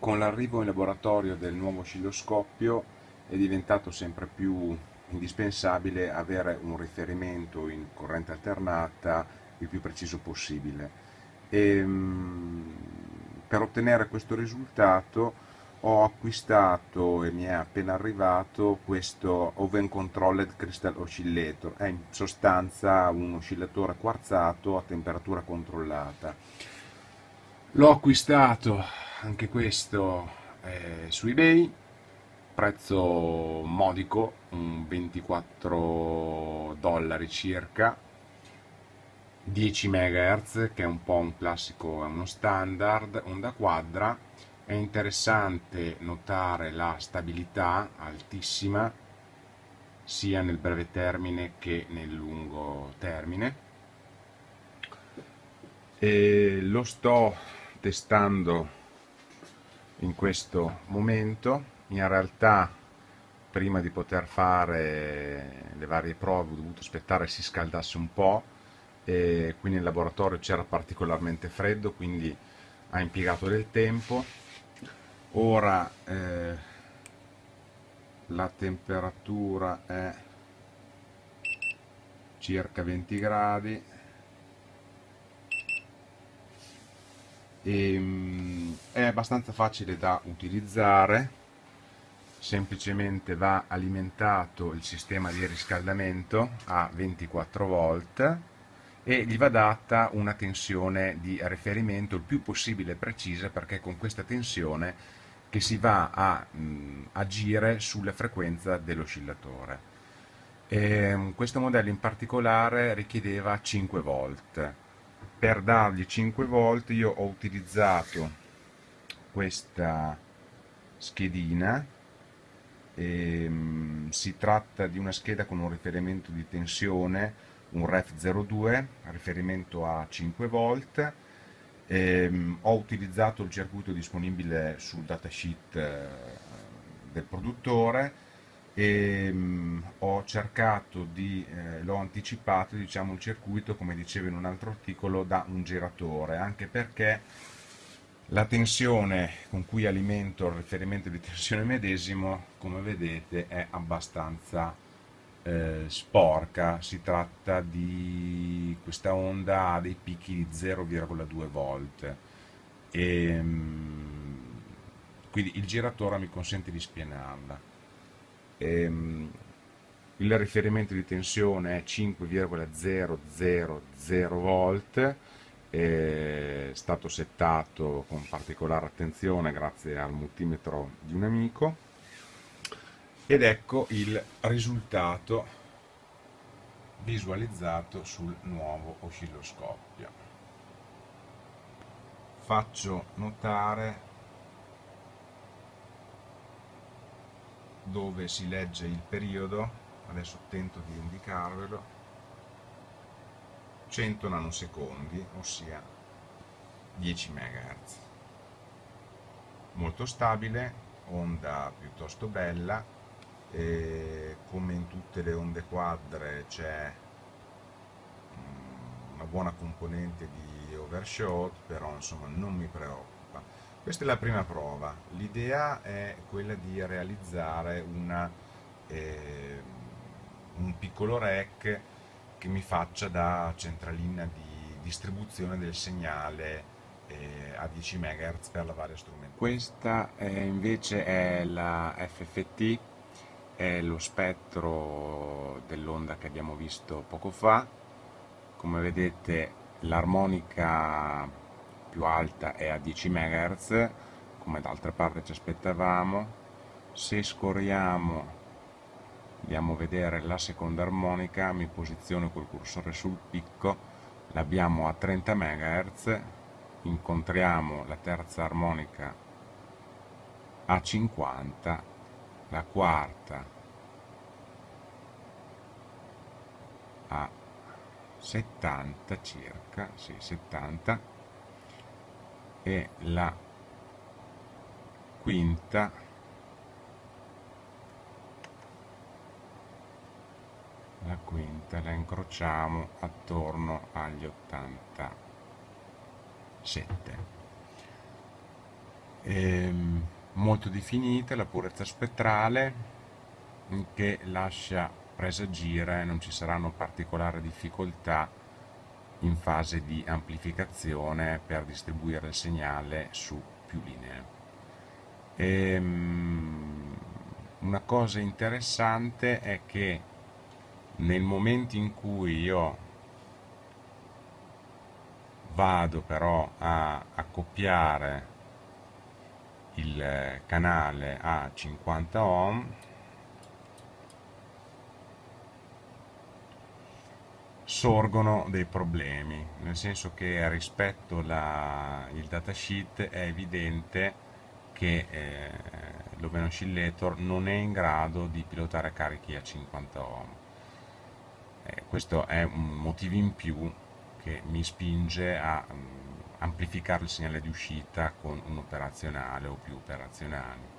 con l'arrivo in laboratorio del nuovo oscilloscopio è diventato sempre più indispensabile avere un riferimento in corrente alternata il più preciso possibile. E, ehm, per ottenere questo risultato ho acquistato e mi è appena arrivato questo Oven Controlled Crystal Oscillator, è in sostanza un oscillatore quarzato a temperatura controllata. L'ho acquistato anche questo eh, su eBay, prezzo modico, un 24 dollari circa, 10 MHz che è un po' un classico, è uno standard, onda quadra, è interessante notare la stabilità altissima sia nel breve termine che nel lungo termine. E lo sto testando in questo momento. In realtà prima di poter fare le varie prove ho dovuto aspettare che si scaldasse un po' e qui nel laboratorio c'era particolarmente freddo quindi ha impiegato del tempo. Ora eh, la temperatura è circa 20 gradi e, um, è abbastanza facile da utilizzare semplicemente va alimentato il sistema di riscaldamento a 24 volt e gli va data una tensione di riferimento il più possibile precisa perché con questa tensione che si va a mh, agire sulla frequenza dell'oscillatore. questo modello in particolare richiedeva 5 volt per dargli 5 volt io ho utilizzato questa schedina. E, um, si tratta di una scheda con un riferimento di tensione un ref 02 riferimento a 5 volt e, ho utilizzato il circuito disponibile sul datasheet uh, del produttore e mh, mm, ho cercato di, eh, l'ho anticipato diciamo, il circuito come dicevo in un altro articolo da un giratore anche perché la tensione con cui alimento il riferimento di tensione medesimo come vedete è abbastanza eh, sporca. Si tratta di questa onda ha dei picchi di 0,2 volt e mh, mm, quindi il giratore mi consente di spianarla ehm, il riferimento di tensione è 5,000 volt è stato settato con particolare attenzione grazie al multimetro di un amico ed ecco il risultato visualizzato sul nuovo oscilloscopio. Faccio notare dove si legge il periodo, adesso tento di indicarvelo, 100 nanosecondi, ossia 10 MHz. Molto stabile, onda piuttosto bella, e come in tutte le onde quadre c'è mm, una buona componente di overshot, però insomma non mi preoccupa questa è la prima prova, l'idea è quella di realizzare una, eh, un piccolo rack che mi faccia da centralina di distribuzione del segnale eh, a 10 MHz per la varia strumentazione. Questa è, invece è la FFT, è lo spettro dell'onda che abbiamo visto poco fa, come vedete l'armonica più alta è a 10 MHz come d'altra parte ci aspettavamo. Se scorriamo andiamo a vedere la seconda armonica mi posiziono col cursore sul picco. L'abbiamo a 30 MHz incontriamo la terza armonica a 50 la quarta a 70 circa, sì, 70 e la quinta la quinta la incrociamo attorno agli 87 ehm, molto definite, la purezza spettrale che lascia presagire non ci saranno particolari difficoltà in fase di amplificazione per distribuire il segnale su più linee. E, um, una cosa interessante è che nel momento in cui io vado però a accoppiare il canale a 50 ohm sorgono dei problemi nel senso che rispetto al datasheet è evidente che eh, l'Open Oscillator non è in grado di pilotare carichi a 50 ohm. Eh, questo è un motivo in più che mi spinge a um, amplificare il segnale di uscita con un operazionale o più operazionali